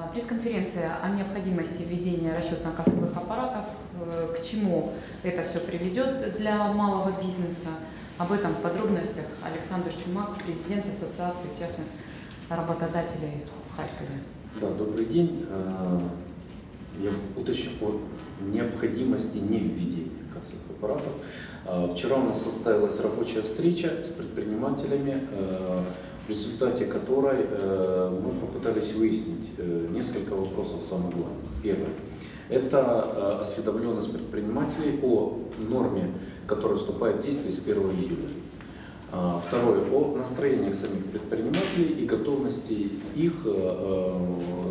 А, Пресс-конференция о необходимости введения расчетно-кассовых аппаратов, э, к чему это все приведет для малого бизнеса. Об этом в подробностях Александр Чумак, президент Ассоциации частных работодателей в Харькове. Да, добрый день. Э, Я уточню о необходимости не введения кассовых аппаратов. Э, Вчера у нас состоялась рабочая встреча с предпринимателями, в результате которой э, мы попытались выяснить э, несколько вопросов самых главных. Первое. Это э, осведомленность предпринимателей о норме, которая вступает в действие с 1 июля. А, Второе, о настроениях самих предпринимателей и готовности их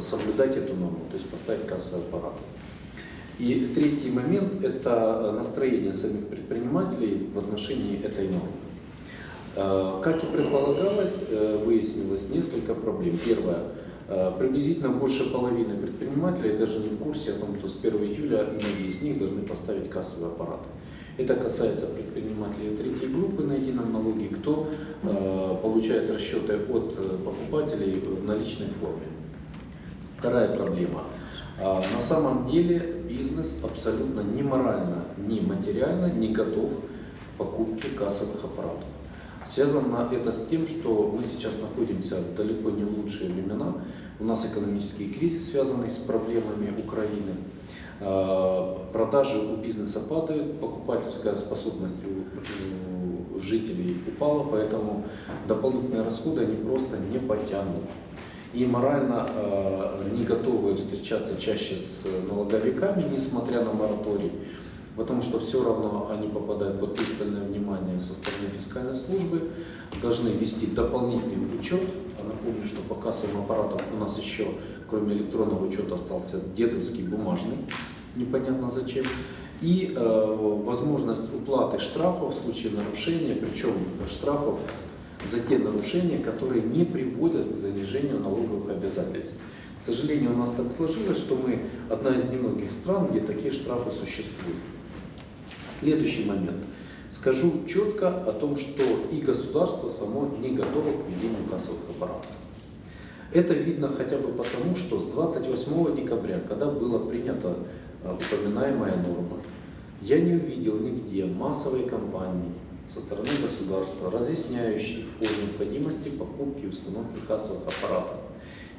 соблюдать эту норму, то есть поставить кассовый аппарат. И третий момент – это настроение самих предпринимателей в отношении этой нормы. Э, Как и предполагалось, э, выяснилось несколько проблем. Первое. э, Приблизительно больше половины предпринимателей даже не в курсе о том, что с 1 июля многие из них должны поставить кассовый аппарат. Это касается предпринимателей третьей группы на едином налоге, кто получает расчеты от покупателей в наличной форме. Вторая проблема. На самом деле бизнес абсолютно ни морально, ни материально не готов к покупке кассовых аппаратов. Связано это с тем, что мы сейчас находимся далеко не лучшие времена. У нас экономический кризис, связанный с проблемами Украины. Э, Продажи у бизнеса падают, покупательская способность у жителей упала, поэтому дополнительные расходы они просто не потянут. И морально э, не готовы встречаться чаще с налоговиками, несмотря на мораторий, потому что все равно они попадают под пристальное внимание со стороны фискальной службы, должны вести дополнительный учет. А напомню, что по кассовым аппаратам у нас еще, кроме электронного учета, остался дедовский бумажный, непонятно зачем. И э, возможность уплаты штрафов в случае нарушения, причем штрафов за те нарушения, которые не приводят к занижению налоговых обязательств. К сожалению, у нас так сложилось, что мы одна из немногих стран, где такие штрафы существуют. Следующий момент. Скажу четко о том, что и государство само не готово к введению кассовых аппаратов. Это видно хотя бы потому, что с 28 декабря, когда была принята э, упоминаемая норма, я не увидел нигде массовой кампании со стороны государства, разъясняющей о необходимости покупки и установки кассовых аппаратов,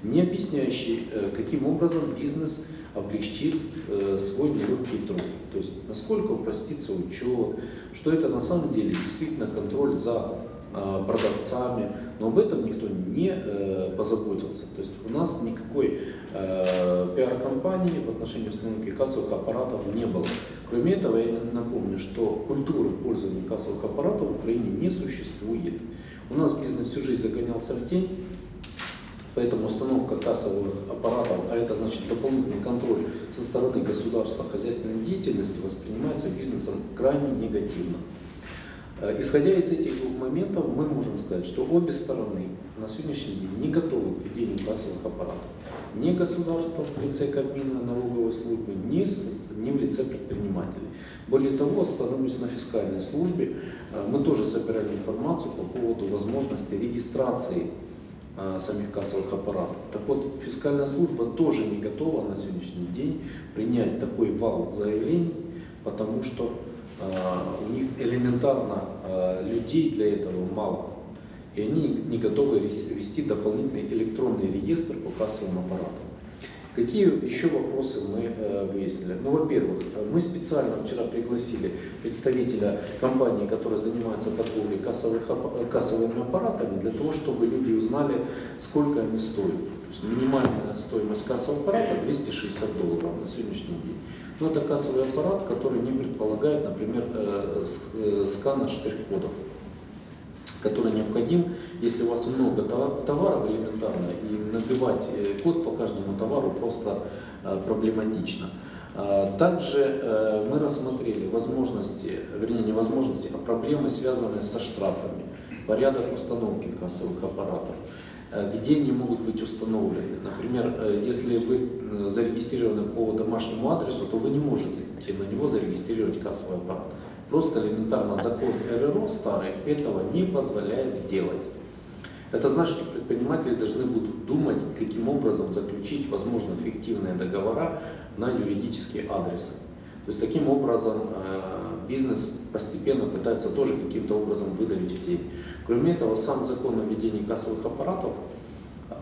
не объясняющей, э, каким образом бизнес облегчит э, свой нелегкий труд. То есть насколько упростится учет, что это на самом деле действительно контроль за э, продавцами, но об этом никто не э, позаботился. То есть у нас никакой э, пиар-компании в отношении установки кассовых аппаратов не было. Кроме этого, я напомню, что культуры пользования кассовых аппаратов в Украине не существует. У нас бизнес всю жизнь загонялся в тень, Поэтому установка кассовых аппаратов, а это значит дополнительный контроль со стороны государства хозяйственной деятельности, воспринимается бизнесом крайне негативно. Э, Исходя из этих двух моментов, мы можем сказать, что обе стороны на сегодняшний день не готовы к введению кассовых аппаратов. Ни государство в лице Кабмина налоговой службы, ни, ни в лице предпринимателей. Более того, остановлюсь на фискальной службе. Э, Мы тоже собирали информацию по поводу возможности регистрации самих кассовых аппаратов. Так вот, фискальная служба тоже не готова на сегодняшний день принять такой вал заявлений, потому что э, у них элементарно э, людей для этого мало. И они не готовы вес- вести дополнительный электронный реестр по кассовым аппаратам. Какие еще вопросы мы э, выяснили? Ну, во-первых, э, мы специально вчера пригласили представителя компании, которая занимается торговлей кассовых, э, кассовыми аппаратами, для того, чтобы люди узнали, сколько они стоят. То есть минимальная стоимость кассового аппарата 260 долларов на сегодняшний день. Но это кассовый аппарат, который не предполагает, например, скана штрих-кодов который необходим, если у вас много това- товаров элементарно, и набивать э, код по каждому товару просто э, проблематично. А, Также э, мы рассмотрели возможности, вернее не возможности, а проблемы, связанные со штрафами, порядок установки кассовых аппаратов, где они могут быть установлены. Например, если вы зарегистрированы по домашнему адресу, то вы не можете на него зарегистрировать кассовый аппарат. Просто элементарно закон РРО старый этого не позволяет сделать. Это значит, что предприниматели должны будут думать, каким образом заключить, возможно, фиктивные договора на юридические адресы. То есть таким образом э, бизнес постепенно пытается тоже каким-то образом выдавить в тень. Кроме этого, сам закон о введении кассовых аппаратов,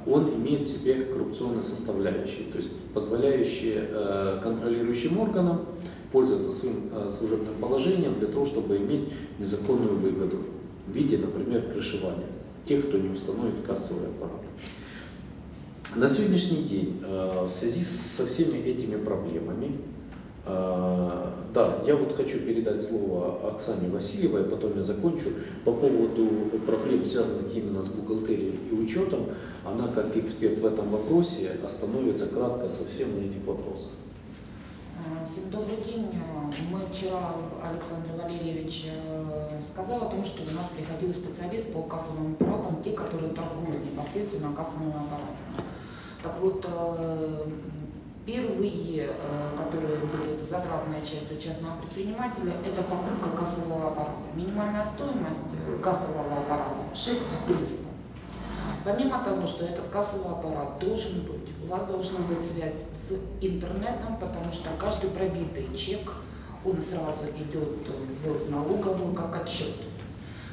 он имеет в себе коррупционные составляющие, то есть позволяющие э, контролирующим органам пользоваться своим э, служебным положением для того, чтобы иметь незаконную выгоду в виде, например, крышевания тех, кто не установит кассовый аппарат. На сегодняшний день в связи со всеми этими проблемами а, да, я вот хочу передать слово Оксане Васильевой, потом я закончу. По поводу проблем, связанных именно с бухгалтерией и учетом, она как эксперт в этом вопросе остановится кратко совсем на этих вопросах. Всем добрый день. Мы вчера, Александр Валерьевич э, сказал о том, что у нас приходил специалист по кассовым аппаратам, те, которые торгуют непосредственно кассовыми аппаратами. Так вот, э, Первые, э, которые будут затратная часть у частного предпринимателя, это покупка кассового аппарата. Минимальная стоимость кассового аппарата 6300. Помимо того, что этот кассовый аппарат должен быть, у вас должна быть связь с интернетом, потому что каждый пробитый чек, он сразу идет в налоговую как отчет.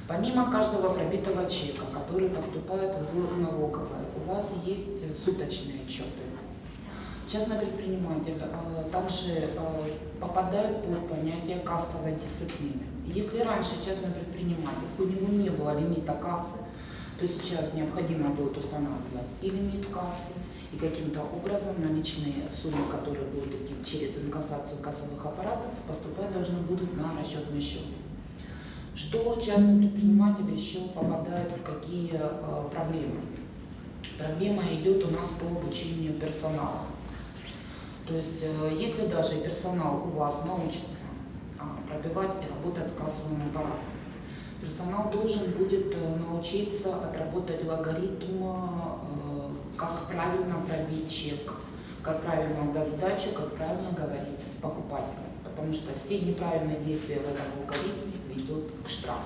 Помимо каждого пробитого чека, который поступает в налоговую, у вас есть суточные отчеты частный предприниматель э, также э, попадает под понятие кассовой дисциплины. Если раньше частный предприниматель, у него не было лимита кассы, то сейчас необходимо будет устанавливать и лимит кассы, и каким-то образом наличные суммы, которые будут идти через инкассацию кассовых аппаратов, поступать должны будут на расчетный счет. Что частный предприниматель еще попадает в какие э, проблемы? Проблема идет у нас по обучению персонала. То есть, э, если даже персонал у вас научится а, пробивать и работать с кассовым аппаратом, персонал должен будет э, научиться отработать алгоритм, э, как правильно пробить чек, как правильно до сдачи, как правильно говорить с покупателем. Потому что все неправильные действия в этом алгоритме ведут к штрафу.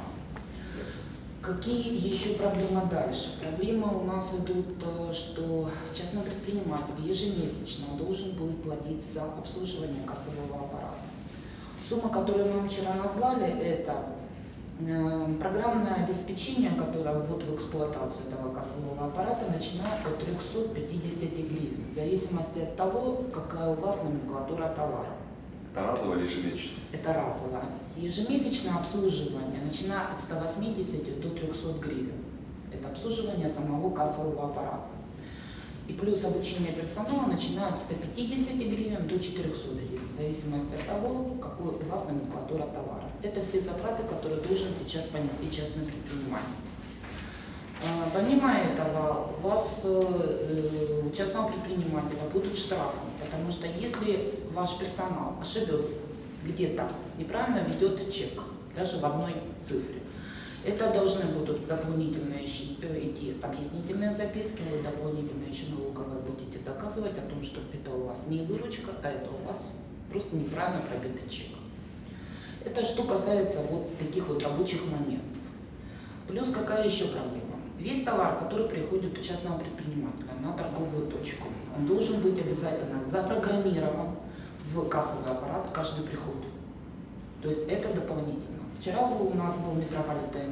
Какие еще проблемы дальше? Проблема у нас идут, э, что частный предприниматель ежемесячно должен будет платить за обслуживание кассового аппарата. Сумма, которую мы вчера назвали, это программное обеспечение, которое ввод в эксплуатацию этого кассового аппарата, начиная от 350 гривен, в зависимости от того, какая у вас номенклатура товара. Это разово или ежемесячно? Это разово. Ежемесячное обслуживание, начиная от 180 до 300 гривен. Это обслуживание самого кассового аппарата. И плюс обучение персонала начинает с 150 гривен до 400 гривен, в зависимости от того, какой у вас номенклатура товара. Это все затраты, которые должен сейчас понести частный предприниматель. А, помимо этого, у вас э, у частного предпринимателя будут штрафы, потому что если ваш персонал ошибется где-то, неправильно ведет чек, даже в одной цифре, это должны будут дополнительные э, идти объяснительные записки, вы дополнительно еще налоговой будете доказывать о том, что это у вас не выручка, а это у вас просто неправильно пробитый чек. Это что касается вот таких вот рабочих моментов. Плюс какая еще проблема? Весь товар, который приходит у частного предпринимателя на торговую точку, он должен быть обязательно запрограммирован в кассовый аппарат каждый приход. То есть это дополнительно. Вчера у нас был метрополитен,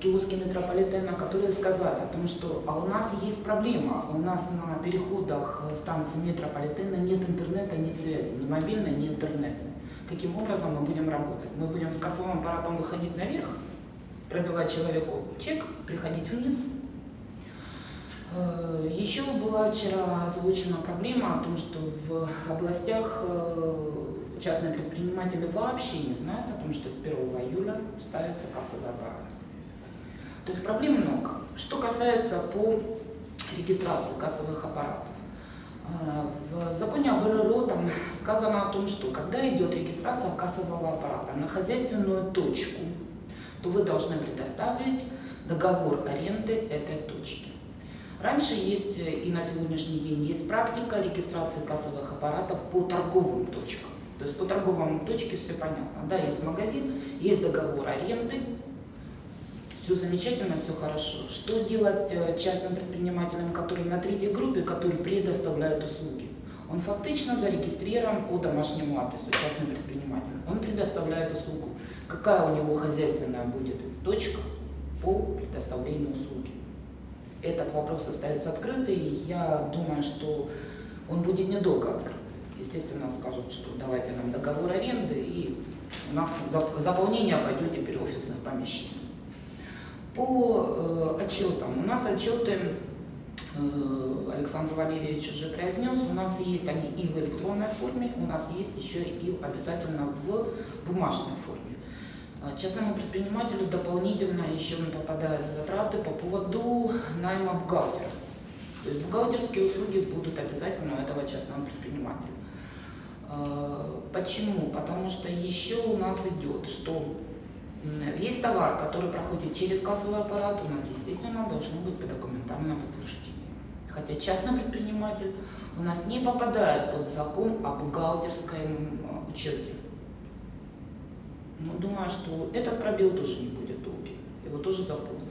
киоски метрополитена, которые сказали о том, что а у нас есть проблема, у нас на переходах станции метрополитена нет интернета, нет связи, ни мобильной, ни интернетной. Каким образом мы будем работать? Мы будем с кассовым аппаратом выходить наверх, пробивать человеку чек, приходить вниз. Э, еще была вчера озвучена проблема о том, что в областях э, частные предприниматели вообще не знают о том, что с 1 июля ставится кассовый аппарат. То есть проблем много. Что касается по регистрации кассовых аппаратов. Э, в законе об РРО там сказано о том, что когда идет регистрация кассового аппарата на хозяйственную точку, то вы должны предоставить договор аренды этой точки. Раньше есть э, и на сегодняшний день есть практика регистрации кассовых аппаратов по торговым точкам. То есть по торговым точке все понятно. Да, есть магазин, есть договор аренды, все замечательно, все хорошо. Что делать э, частным предпринимателям, которые на третьей группе, которые предоставляют услуги? Он фактично зарегистрирован по домашнему адресу, частный предприниматель. Он предоставляет услугу. Какая у него хозяйственная будет точка по предоставлению услуги? Этот вопрос остается открытый, и я думаю, что он будет недолго открыт. Естественно, скажут, что давайте нам договор аренды, и у нас зап- заполнение пойдет теперь офисных помещений. По э, отчетам. У нас отчеты э, Александр Валерьевич уже произнес, у нас есть они и в электронной форме, у нас есть еще и обязательно в бумажной форме. А Частному предпринимателю дополнительно еще попадают затраты по поводу найма бухгалтера. То есть бухгалтерские услуги будут обязательно у этого частного предпринимателя. А, Почему? Потому что еще у нас идет, что весь товар, который проходит через кассовый аппарат, у нас, естественно, должно быть документальное подтверждение. Хотя частный предприниматель у нас не попадает под закон о бухгалтерском э, учете. Но думаю, что этот пробел тоже не будет долгий. Его тоже заполнят.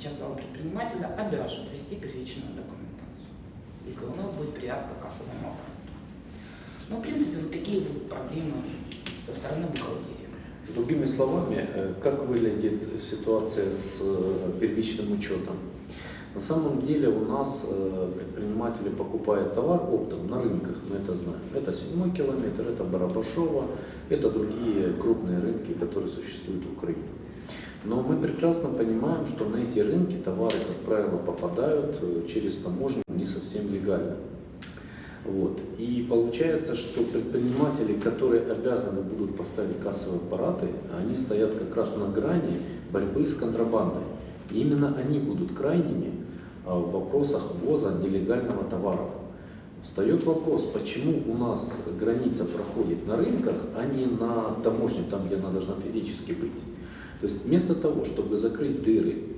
Частного предпринимателя обяжут вести первичную документацию, если у нас будет привязка к кассовому аппарату. Ну, в принципе, вот такие вот проблемы со стороны бухгалтерии. Другими словами, э, как выглядит ситуация с э, первичным учетом? На самом деле у нас э, предприниматели покупают товар оптом на рынках, мы это знаем. Это седьмой километр, это Барабашова, это другие крупные рынки, которые существуют в Украине. Но мы прекрасно понимаем, что на эти рынки товары, как правило, попадают через таможню не совсем легально. Вот. И получается, что предприниматели, которые обязаны будут поставить кассовые аппараты, они стоят как раз на грани борьбы с контрабандой. И именно они будут крайними а, в вопросах ввоза нелегального товара. Встает вопрос, почему у нас граница проходит на рынках, а не на таможне, там, где она должна физически быть. То есть вместо того, чтобы закрыть дыры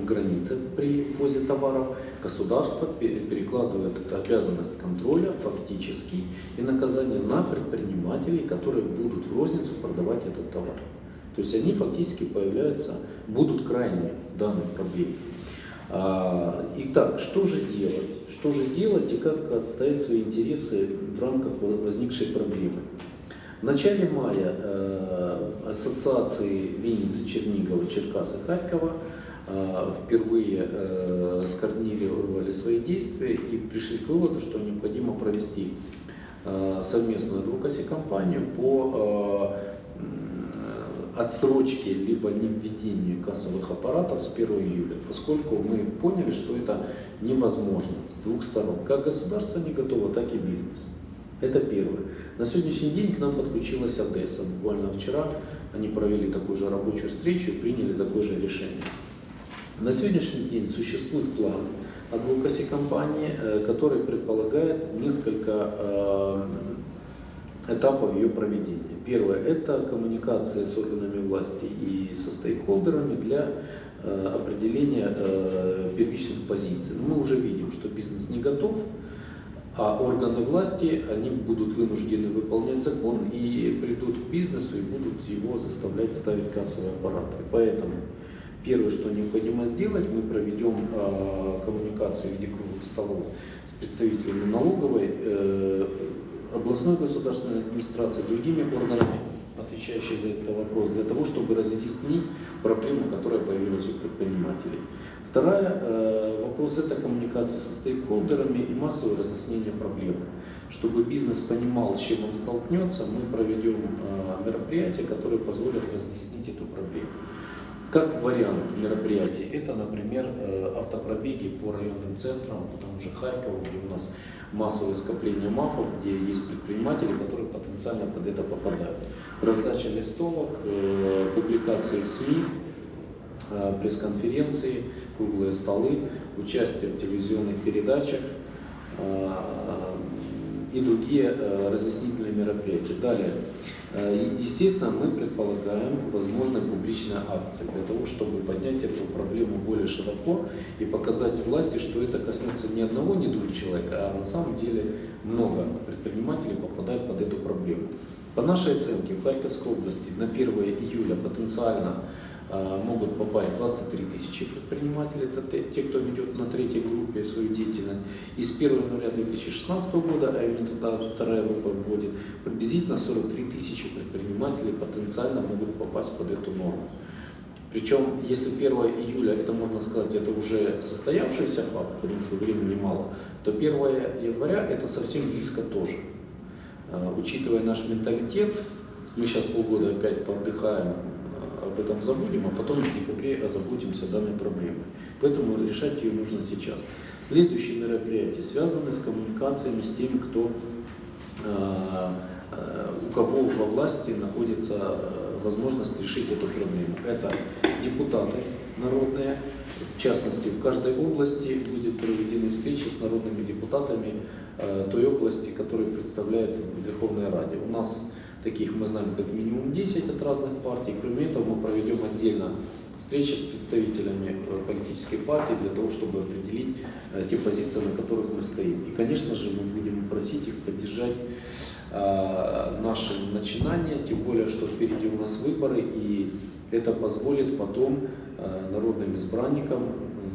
в границе при ввозе товаров, государство пе- перекладывает обязанность контроля фактически и наказание на предпринимателей, которые будут в розницу продавать этот товар. То есть они фактически появляются, будут крайними в данной проблеме. А, Итак, что же делать? Что же делать и как отстоять свои интересы в рамках возникшей проблемы? В начале мая э, ассоциации Винницы, Чернигова, Черкас и Харькова впервые э, скоординировали свои действия и пришли к выводу, что необходимо провести э, совместную адвокаси кампанию по э, отсрочке либо не введению кассовых аппаратов с 1 июля, поскольку мы поняли, что это невозможно с двух сторон. Как государство не готово, так и бизнес. Это первое. На сегодняшний день к нам подключилась Одесса. Буквально вчера они провели такую же рабочую встречу и приняли такое же решение. На сегодняшний день существует план адвокаси компании, э, который предполагает несколько э, этапов ее проведения. Первое – это коммуникация с органами власти и со стейкхолдерами для э, определения первичных позиций. Мы уже видим, что бизнес не готов, а органы власти, они будут вынуждены выполнять закон и придут к бизнесу и будут его заставлять ставить кассовые аппараты. Поэтому первое, что необходимо сделать, мы проведем э, коммуникации в виде круглых столов с представителями налоговой, э, областной государственной администрации, другими органами, отвечающими за этот вопрос, для того, чтобы разъяснить проблему, которая появилась у предпринимателей. Вторая э, вопрос это коммуникация со стейкхолдерами и массовое разъяснение проблемы. Чтобы бизнес понимал, с чем он столкнется, мы проведем э, мероприятия, которые позволят разъяснить эту проблему. Как вариант мероприятий, это, например, э, автопробеги по районным центрам, по тому же где у нас массовое скопление мафов, где есть предприниматели, которые потенциально под это попадают. Раздача листовок, э, публикации в СМИ, э, пресс-конференции, круглые столы, участие в телевизионных передачах и другие разъяснительные мероприятия. Далее. Э, Естественно, мы предполагаем возможные публичные акции для того, чтобы поднять эту проблему более широко и показать власти, что это коснется не одного, не двух человек, а на самом деле много предпринимателей попадают под эту проблему. По нашей оценке, в Харьковской области на 1 июля потенциально могут попасть 23 тысячи предпринимателей, это те, кто ведет на третьей группе свою деятельность. И с 1 января 2016 года, а именно тогда вторая группа вводит, приблизительно 43 тысячи предпринимателей потенциально могут попасть под эту норму. Причем, если 1 июля, это можно сказать, это уже состоявшийся факт, потому что времени мало, то 1 января это совсем близко тоже. А, Учитывая наш менталитет, мы сейчас полгода опять поотдыхаем, а, об этом забудем, а потом в декабре озаботимся данной проблемой. Поэтому решать ее нужно сейчас. Следующие мероприятия связаны с коммуникациями с теми, кто, а, а, у кого во власти находится а, возможность решить эту проблему. Это депутаты народные, в частности, в каждой области будет проведены встречи с народными депутатами э, той области, которые представляют в Верховной Раде. У нас таких мы знаем как минимум 10 от разных партий. Кроме этого, мы проведем отдельно встречи с представителями э, политической партии для того, чтобы определить э, те позиции, на которых мы стоим. И, конечно же, мы будем просить их поддержать э, наши начинания, тем более, что впереди у нас выборы, и это позволит потом народным избранникам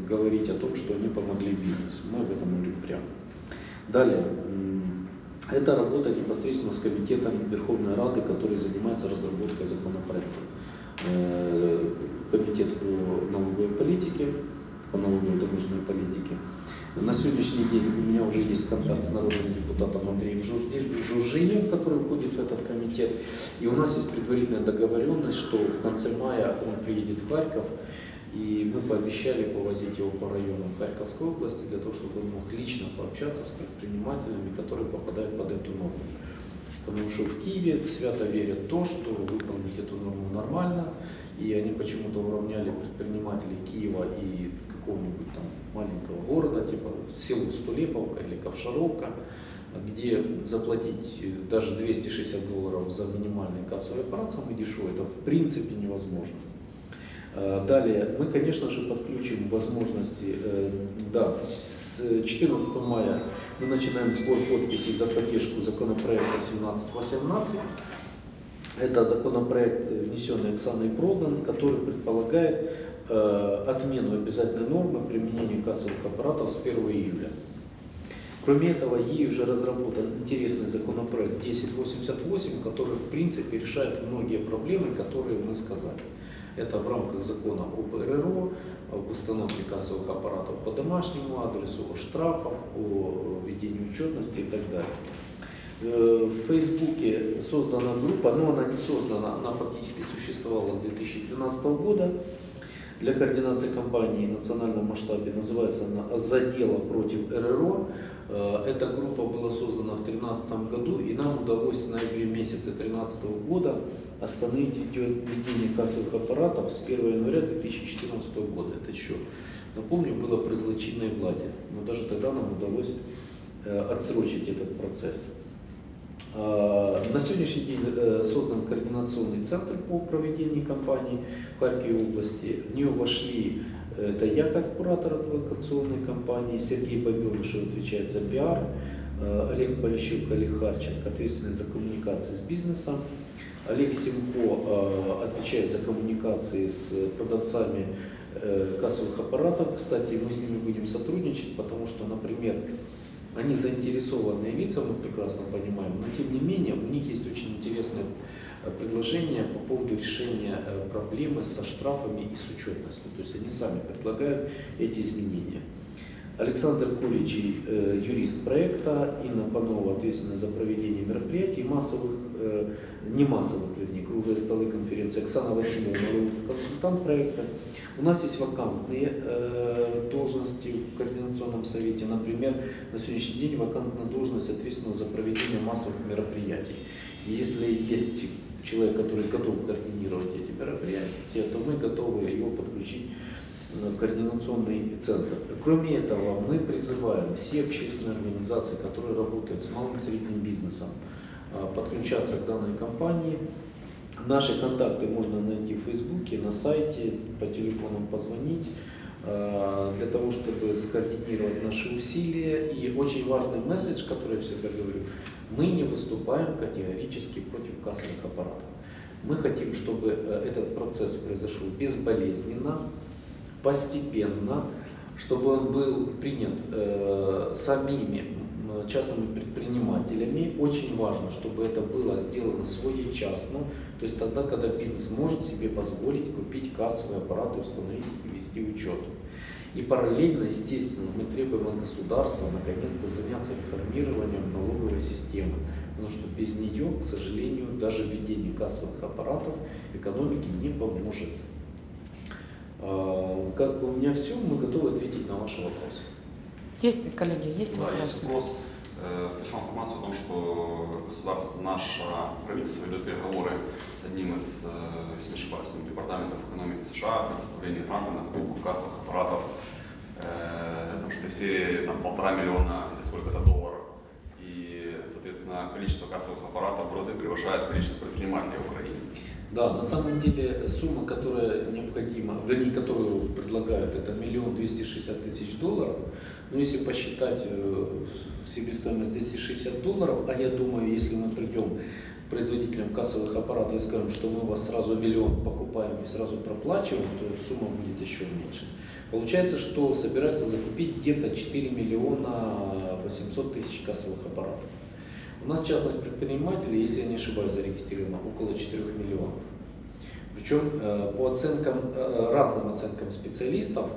говорить о том, что они помогли бизнесу. Мы об этом говорим прямо. Далее. Это работа непосредственно с комитетом Верховной Рады, который занимается разработкой законопроекта. Э, Комитет по налоговой политике, по налоговой дорожной политике. На сегодняшний день у меня уже есть контакт с народным депутатом Андреем Журжием, который входит в этот комитет. И у нас есть предварительная договоренность, что в конце мая он приедет в Харьков, и мы пообещали повозить его по районам Харьковской области для того, чтобы он мог лично пообщаться с предпринимателями, которые попадают под эту норму. Потому что в Киеве свято верят то, что выполнить эту норму нормально, и они почему-то уравняли предпринимателей Киева и какого-нибудь там маленького города, типа село Стулеповка или Ковшаровка, где заплатить э, даже 260 долларов за минимальный кассовый аппарат самый дешевый, это в принципе невозможно. Э, Далее, мы, конечно же, подключим возможности, э, да, с 14 мая мы начинаем сбор подписей за поддержку законопроекта 1718. Это законопроект, э, внесенный Оксаной Проган, который предполагает э, отмену обязательной нормы применения кассовых аппаратов с 1 июля. Кроме этого, ей уже разработан интересный законопроект 1088, который в принципе решает многие проблемы, которые мы сказали. Это в рамках закона об РРО, об установке кассовых аппаратов по домашнему адресу, о штрафах, о ведении учетности и так далее. Э, В Фейсбуке создана группа, но она не создана, она фактически существовала с 2013 года для координации кампании в национальном масштабе. Называется она «Задела против РРО». Э, Эта группа была создана в 2013 году, и нам удалось в ноябре месяце 2013 года остановить введение кассовых аппаратов с 1 января 2014 года. Это еще, напомню, было при злочинной владе. Но даже тогда нам удалось э, отсрочить этот процесс. А, На сегодняшний день э, создан координационный центр по проведению кампании в Харькове области. В нее вошли, э, это я как куратор адвокационной кампании, Сергей Бобенышев отвечает за пиар, э, Олег Полищук, Олег Харченко ответственный за коммуникации с бизнесом, Олег Симко э, отвечает за коммуникации с продавцами э, кассовых аппаратов. Кстати, мы с ними будем сотрудничать, потому что, например, они заинтересованные лица, мы прекрасно понимаем, но тем не менее у них есть очень интересное э, предложение по поводу решения э, проблемы со штрафами и с учетностью. То есть они сами предлагают эти изменения. Александр Куличи, э, юрист проекта, Инна Панова, ответственная за проведение мероприятий, массовых, не массовых, вернее, круглые столы конференции, Оксана Васильевна, консультант проекта. У нас есть вакантные совете. Например, на сегодняшний день вакантная должность ответственного за проведение массовых мероприятий. И если есть человек, который готов координировать эти мероприятия, то мы готовы его подключить в координационный центр. Кроме этого, мы призываем все общественные организации, которые работают с малым и средним бизнесом, а, подключаться к данной кампании. Наши контакты можно найти в Фейсбуке, на сайте, по телефонам позвонить, для того, чтобы скоординировать наши усилия. И очень важный месседж, который я всегда говорю, мы не выступаем категорически против кассовых аппаратов. Мы хотим, чтобы э, этот процесс произошел безболезненно, постепенно, чтобы он был принят э, самими частными предпринимателями. Очень важно, чтобы это было сделано своечасно, то есть тогда, когда бизнес может себе позволить купить кассовые аппараты, установить их и вести учет. И параллельно, естественно, мы требуем от государства наконец-то заняться реформированием налоговой системы. Потому что без нее, к сожалению, даже введение кассовых аппаратов экономике не поможет. А, как бы у меня все, мы готовы ответить на ваши вопросы. Есть, коллеги, есть Да, вопросы? есть вопрос. Э, Слышал информацию о том, что государство, наше правительство ведет переговоры с одним из, э, если не ошибаюсь, там, департаментов экономики США о предоставлении гранта на покупку кассовых аппаратов э, там, что в серии там, полтора миллиона или сколько-то долларов. И, соответственно, количество кассовых аппаратов в разы превышает количество предпринимателей в Украине. Да, на самом деле сумма, которая необходима, вернее, которую предлагают, это миллион двести шестьдесят тысяч долларов. Но если посчитать э, себестоимость 260 долларов, а я думаю, если мы придем производителям кассовых аппаратов и скажем, что мы у вас сразу миллион покупаем и сразу проплачиваем, то сумма будет еще меньше. Получается, что собирается закупить где-то 4 миллиона 800 тысяч кассовых аппаратов. У нас частных предпринимателей, если я не ошибаюсь, зарегистрировано около 4 миллионов. Причем э, по оценкам, э, разным оценкам специалистов,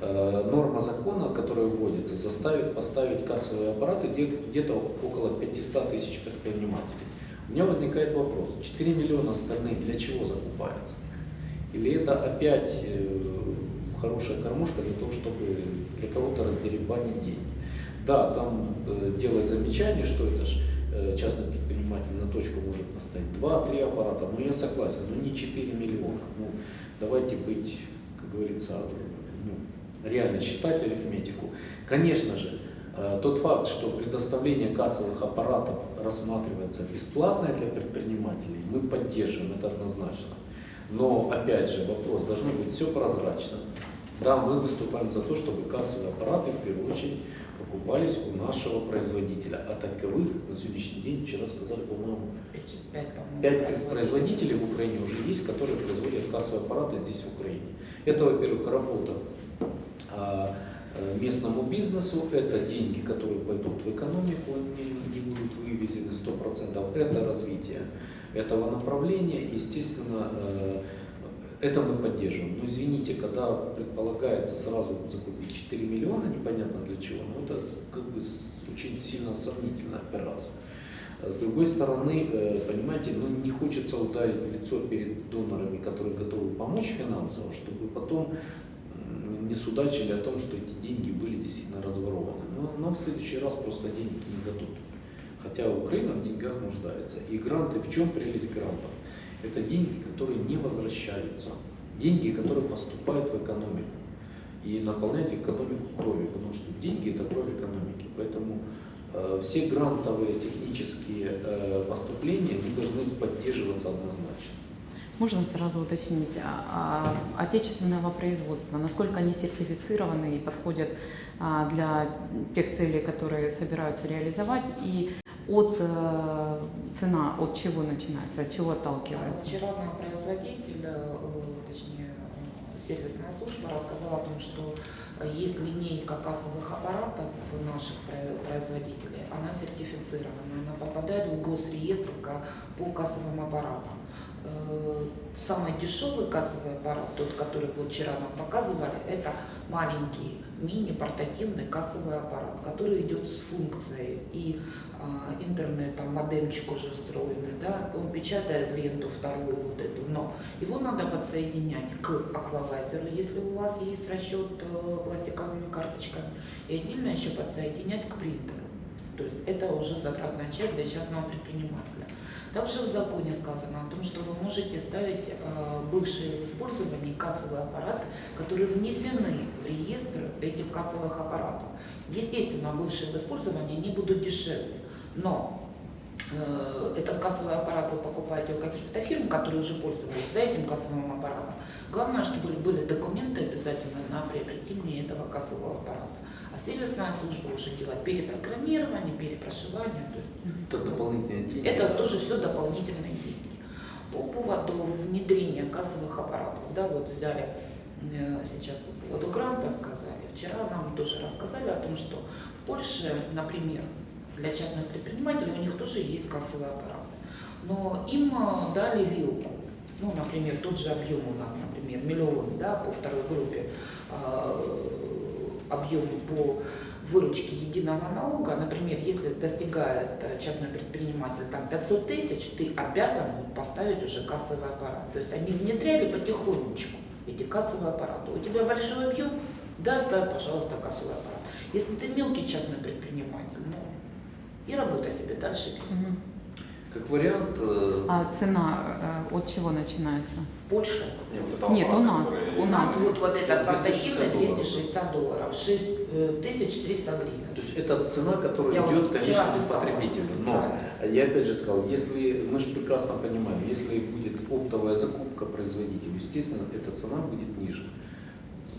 норма закона, которая вводится, заставит поставить кассовые аппараты где-то около 500 тысяч предпринимателей. У меня возникает вопрос, 4 миллиона остальные для чего закупаются? Или это опять э, хорошая кормушка для того, чтобы для кого-то раздеребанить деньги? Да, там э, делает замечание, что это же частный предприниматель на точку может поставить 2-3 аппарата, но я согласен, но не 4 миллиона. Ну, давайте быть, как говорится, ну, реально считать арифметику. Конечно же, э, тот факт, что предоставление кассовых аппаратов рассматривается бесплатно для предпринимателей, мы поддерживаем это однозначно. Но, опять же, вопрос, должно быть все прозрачно. Да, мы выступаем за то, чтобы кассовые аппараты, в первую очередь, покупались у нашего производителя. А таковых на сегодняшний день, вчера сказали, по-моему, 5 производителей в Украине уже есть, которые производят кассовые аппараты здесь, в Украине. Это, во-первых, работа местному бизнесу, это деньги, которые пойдут в экономику, они не будут вывезены 100%, это развитие этого направления, естественно, э, это мы поддерживаем. Но извините, когда предполагается сразу закупить 4 миллиона, непонятно для чего, но это как бы очень сильно сомнительная операция. С другой стороны, э, понимаете, ну не хочется ударить в лицо перед донорами, которые готовы помочь финансово, чтобы потом не судачили о том, что эти деньги были действительно разворованы. Но нам в следующий раз просто денег не дадут. Хотя Украина в деньгах нуждается. И гранты, в чем прелесть грантов? Это деньги, которые не возвращаются. Деньги, которые поступают в экономику. И наполняют экономику кровью, потому что деньги это кровь экономики. Поэтому э, все грантовые технические э, поступления должны поддерживаться однозначно. Можно сразу уточнить, а, а, отечественного производства, насколько они сертифицированы и подходят а, для тех целей, которые собираются реализовать, и от э, цена от чего начинается, от чего отталкивается? Вчера нам производитель, э, точнее сервисная служба рассказала о том, что есть линейка кассовых аппаратов наших производителей, она сертифицирована, она попадает в госреестр по кассовым аппаратам. Э, самый дешевый кассовый аппарат, тот, который вот вчера нам показывали, это маленький мини-портативный кассовый аппарат, который идет с функцией и а, интернетом, модемчик уже встроенный, да, он печатает ленту вторую вот эту, но его надо подсоединять к аквалайзеру, если у вас есть расчет э, пластиковыми карточками, и отдельно еще подсоединять к принтеру. То есть это уже затратная часть для частного предпринимателя. Также в законе сказано о том, что вы можете ставить э, бывшие в использовании кассовые аппараты, которые внесены в реестр этих кассовых аппаратов. Естественно, бывшие в использовании они будут дешевле, но э, этот кассовый аппарат вы покупаете у каких-то фирм, которые уже пользовались да, этим кассовым аппаратом. Главное, чтобы были документы обязательно на приобретение этого кассового аппарата. Сервисная служба уже делает перепрограммирование, перепрошивание. Это дополнительные деньги. Это тоже все дополнительные деньги. По поводу внедрения кассовых аппаратов, да, вот взяли э, сейчас по поводу гранта сказали. Вчера нам тоже рассказали о том, что в Польше, например, для частных предпринимателей у них тоже есть кассовые аппараты. Но им э, дали вилку. Ну, например, тот же объем у нас, например, миллион да, по второй группе, э, объем по выручке единого налога, например, если достигает э, частный предприниматель там 500 тысяч, ты обязан поставить уже кассовый аппарат. То есть они внедряли потихонечку эти кассовые аппараты. У тебя большой объем, да, ставь, пожалуйста, кассовый аппарат. Если ты мелкий частный предприниматель, ну, и работай себе дальше. Мгм. Как вариант, э, А цена э, от чего начинается? В Польше Нет, вот Нет, у нас, у нас. нас вот, вот этот 260 портативный долларов. 260 долларов, 6300 гривен. то есть это цена, которая Я вот идет вчера конечному писала потребителю. Но я опять же сказал, если мы же прекрасно понимаем, если будет оптовая закупка производителю, естественно, эта цена будет ниже,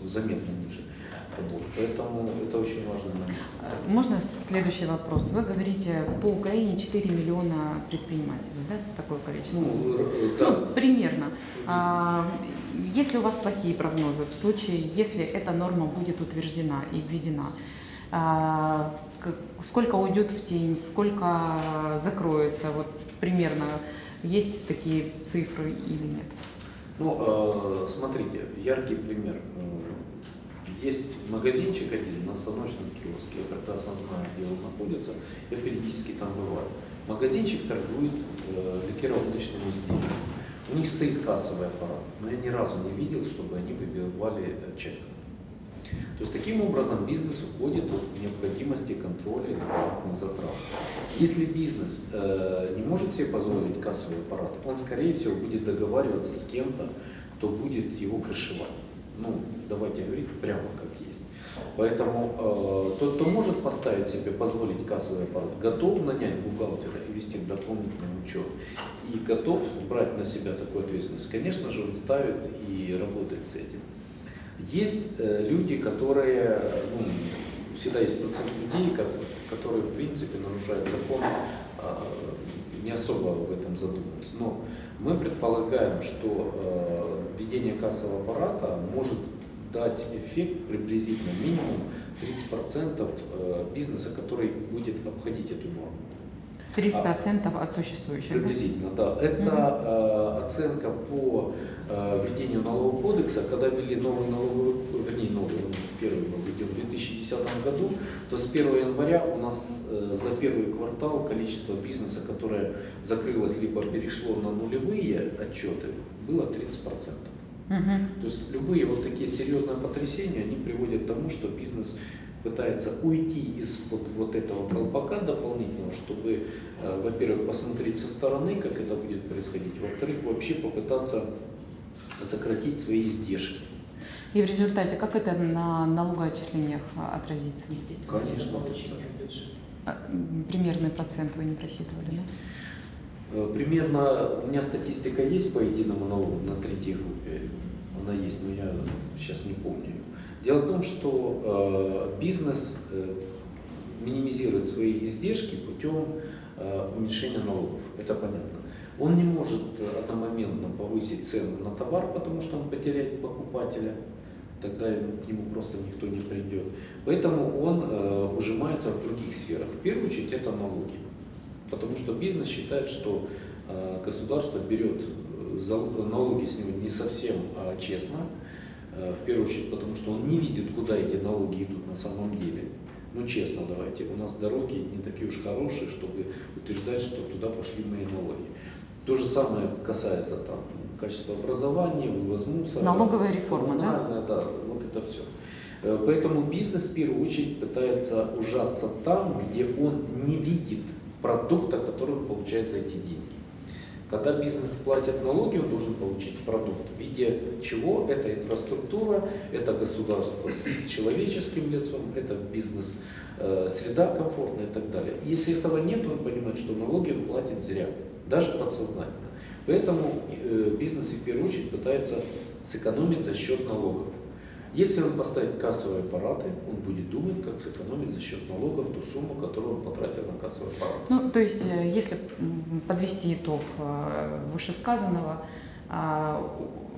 заметно ниже. Вот. Поэтому это очень. Э, Можно следующий вопрос? Вы говорите, по Украине 4 миллиона предпринимателей, да? Такое количество? Ну, р- Ну, да, примерно. А, если у вас плохие прогнозы, в случае, если эта норма будет утверждена и введена, а, сколько уйдет в тень, сколько закроется, вот примерно есть такие цифры или нет? Ну, э, смотрите, яркий пример. Есть магазинчик один на станочном киоске, я прекрасно знаю, где он находится, я периодически там бываю. Магазинчик торгует э, ликероводочными изделиями. У них стоит кассовый аппарат, но я ни разу не видел, чтобы они выбивали э, чек. То есть таким образом бизнес уходит от необходимости контроля и дополнительных затрат. Если бизнес э, не может себе позволить кассовый аппарат, он скорее всего будет договариваться с кем-то, кто будет его крышевать. Ну, давайте говорить прямо как есть. Поэтому э, тот, кто может поставить себе, позволить кассовый аппарат, готов нанять бухгалтера и вести дополнительный учет, и готов брать на себя такую ответственность, конечно же, он ставит и работает с этим. Есть э, люди, которые, ну, всегда есть процент людей, ко- которые, в принципе, нарушают закон, а, не особо в этом задумываясь. Но мы предполагаем, что э, введение кассового аппарата может дать эффект приблизительно минимум 30% э, бизнеса, который будет обходить эту норму. 30% от существующих, да? Приблизительно, да. Это э, оценка по э, введению налогового кодекса, когда ввели новый налоговый, вернее, новый, первый был введен в 2010 году, то с 1 января у нас э, за первый квартал количество бизнеса, которое закрылось либо перешло на нулевые отчеты, было 30%. Мгм. То есть любые вот такие серьезные потрясения, они приводят к тому, что бизнес пытается уйти из-под вот этого колпака дополнительного, чтобы, э, во-первых, посмотреть со стороны, как это будет происходить, во-вторых, вообще попытаться сократить свои издержки. И в результате, как это на налогоотчислениях а, отразится? Естественно, Конечно, бюджет. А, Примерный процент вы не просчитывали, да? Э, Примерно, у меня статистика есть по единому налогу на третьей группе, она есть, но я сейчас не помню. Дело в том, что э, бизнес э, минимизирует свои издержки путем э, уменьшения налогов, это понятно. Он не может одномоментно повысить цену на товар, потому что он потеряет покупателя, тогда к нему просто никто не придет. Поэтому он ужимается в других сферах. В первую очередь это налоги. Потому что бизнес считает, что государство берет налоги с него не совсем а честно. Э, в первую очередь, потому что он не видит, куда эти налоги идут на самом деле. Ну, честно давайте, у нас дороги не такие уж хорошие, чтобы утверждать, что туда пошли мои налоги. То же самое касается там качества образования, вывоз мусора. Налоговая реформа, да? да, вот это все. Поэтому бизнес в первую очередь пытается ужаться там, где он не видит продукта, который он получает за эти деньги. Когда бизнес платит налоги, он должен получить продукт в виде чего? Это инфраструктура, это государство с человеческим лицом, это бизнес, э, среда комфортная и так далее. Если этого нет, он понимает, что налоги он платит зря, даже подсознательно. Поэтому э, бизнес в первую очередь пытается сэкономить за счет налогов. Если он поставит кассовые аппараты, он будет думать, как сэкономить за счет налогов ту сумму, которую он потратил на кассовый аппарат. Ну, то есть, э, если подвести итог э, вышесказанного, а,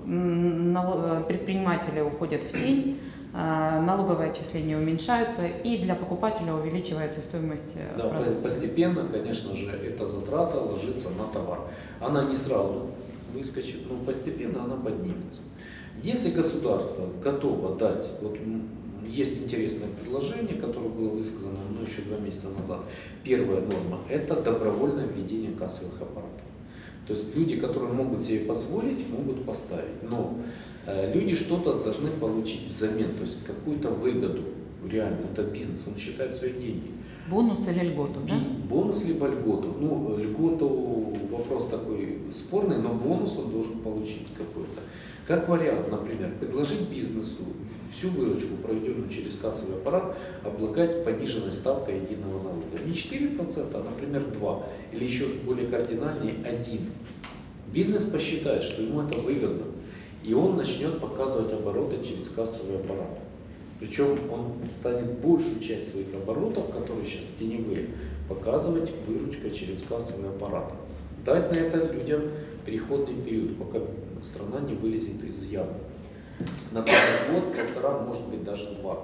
нало- предприниматели уходят в тень, а, налоговые отчисления уменьшаются, и для покупателя увеличивается стоимость э, Да, продукции. постепенно, конечно же, эта затрата ложится на товар. Она не сразу выскочит, но постепенно она поднимется. Если государство готово дать, вот есть интересное предложение, которое было высказано ну, еще два месяца назад. Первая норма – это добровольное введение кассовых аппаратов. То есть люди, которые могут себе позволить, могут поставить. Но э, люди что-то должны получить взамен, то есть какую-то выгоду. Реально, это бизнес, он считает свои деньги. Бонус или льготу, да? Бонус либо льготу. Ну, льготу вопрос такой спорный, но бонус он должен получить какой-то. Как вариант, например, предложить бизнесу всю выручку, проведенную через кассовый аппарат, облагать пониженной ставкой единого налога. Не 4%, а, например, 2%. Или еще более кардинальнее 1%. Бизнес посчитает, что ему это выгодно, и он начнет показывать обороты через кассовый аппарат. Причем он станет большую часть своих оборотов, которые сейчас теневые, показывать выручкой через кассовый аппарат. Дать на это людям переходный период, пока страна не вылезет из ямы. Например, год, полтора, может быть даже два.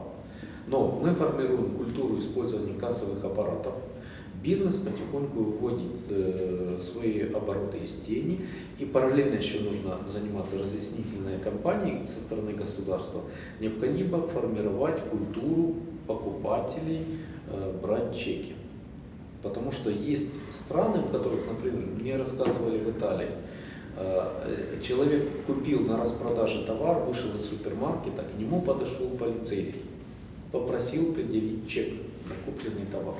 Но мы формируем культуру использования кассовых аппаратов. Бизнес потихоньку выводит э, свои обороты из тени. И параллельно еще нужно заниматься разъяснительной кампанией со стороны государства. Необходимо формировать культуру покупателей э, брать чеки. Потому что есть страны, в которых, например, мне рассказывали в Италии, человек купил на распродаже товар, вышел из супермаркета, к нему подошел полицейский, попросил предъявить чек на купленный товар.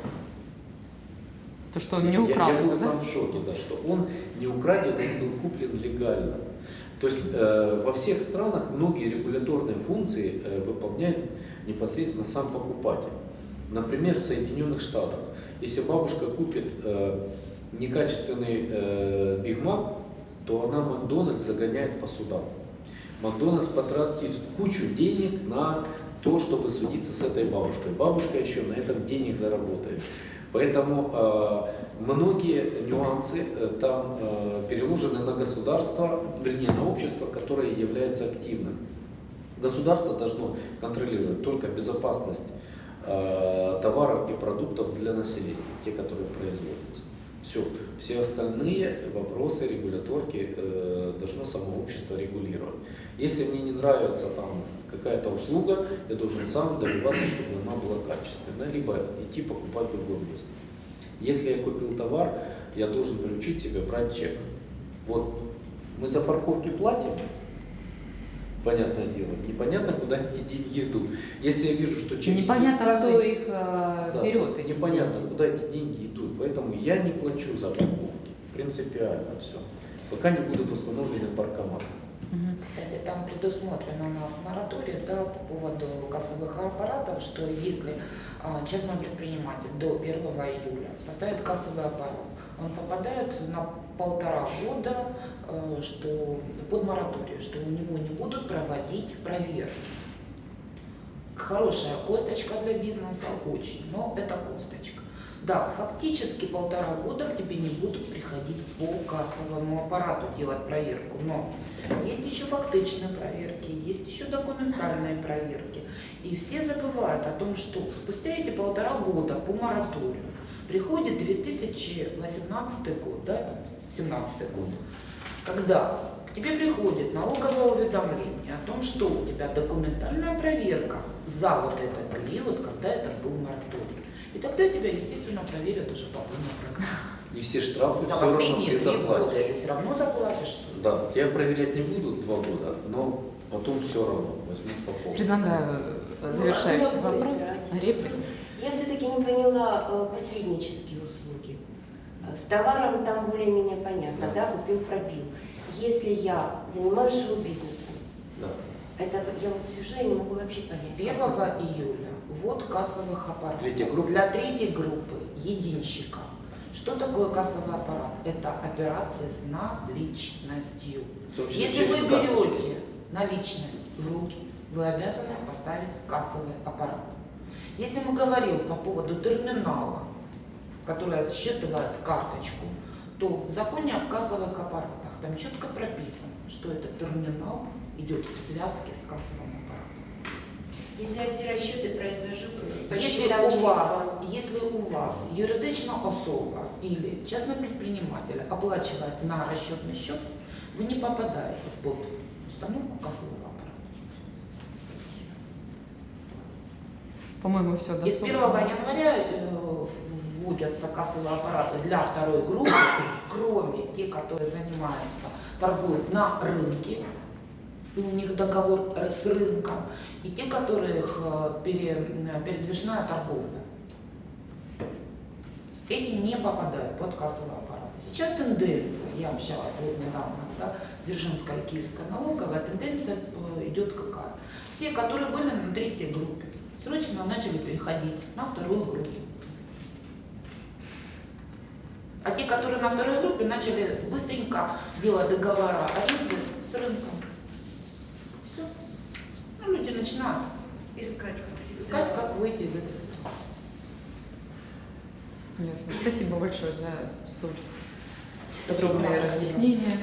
То, что он не Я- украл, Я, был да? сам в шоке, да, что он не украден, он был куплен легально. То есть э, во всех странах многие регуляторные функции э, выполняет непосредственно сам покупатель. Например, в Соединенных Штатах, если бабушка купит э, некачественный э, Биг Мак, то она Макдональдс загоняет по судам. Макдональдс потратит кучу денег на то, чтобы судиться с этой бабушкой. Бабушка еще на этом денег заработает. Поэтому э, многие нюансы э, там э, переложены на государство, вернее на общество, которое является активным. Государство должно контролировать только безопасность э, товаров и продуктов для населения, те, которые производятся. Все. Все остальные вопросы регуляторки э, должно само общество регулировать. Если мне не нравится там какая-то услуга, я должен сам добиваться, чтобы она была качественная, либо идти покупать в другое место. Если я купил товар, я должен приучить себя брать чек. Вот мы за парковки платим, понятное дело, непонятно, куда эти деньги идут. Если я вижу, что чек Непонятно, кто их э, да, берет. эти непонятно, деньги. куда эти деньги идут. Поэтому я не плачу за парковки. Принципиально все. Пока не будут установлены паркоматы. Кстати, там предусмотрено у нас мораторий да, по поводу кассовых аппаратов, что если а, частный предприниматель до 1 июля поставит кассовый аппарат, он попадает на полтора года э, что, под мораторий, что у него не будут проводить проверки. Хорошая косточка для бизнеса, очень, но это косточка. Да, фактически полтора года к тебе не будут приходить по кассовому аппарату делать проверку, но есть еще фактичные проверки, есть еще документальные проверки. И все забывают о том, что спустя эти полтора года по мораторию приходит 2018 год, да, 2017 год, когда к тебе приходит налоговое уведомление о том, что у тебя документальная проверка за вот этот период, когда это был мораторий. И тогда тебя, естественно, проверят уже по полной программе. И все штрафы За все равно ты три года заплатишь. ты все равно заплатишь. Да, я проверять не буду два года, но потом все равно возьму по полной. Предлагаю э, завершающий Ну, вопрос. избирать. Реплика. Я все-таки не поняла э. Э, С товаром там более-менее понятно, Да. да, купил, пробил. Если я занимаюсь шоу-бизнесом, Да. это я вот сижу, я не могу вообще понять. 1 июля ввод кассовых аппаратов Третья группа? для третьей группы единщика. Что такое кассовый аппарат? Это операции с наличностью. Если вы берете наличность в руки, вы обязаны поставить кассовый аппарат. Если мы говорим по поводу терминала, который считывает карточку, то в законе о кассовых аппаратах там четко прописано, что этот терминал идет в связке с кассовым аппаратом. Если я все расчеты произвожу Если у вас, если у вас юридична особа или частный предприниматель оплачивает на расчетный счет, вы не попадаете под установку кассового аппарата. По-моему, все И с доступно. 1 января э, вводятся кассовые аппараты для второй группы, кроме тех, которые занимаются, торгуют на рынке, и у них договор с рынком, и те, которых э, пере- э, передвижная торговля. Эти не попадают под кассовые аппараты. Сейчас тенденция, я общалась вот недавно, да, Дзержинская и Киевская налоговая, тенденция идет какая? Все, которые были на третьей группе, срочно начали переходить на вторую группу. А те, которые на второй группе, начали быстренько делать договора аренды с рынком. Все. Ну, люди начинают искать, как всегда. искать, как выйти из этой ситуации. Ясно. Спасибо большое за столь подробные разъяснения.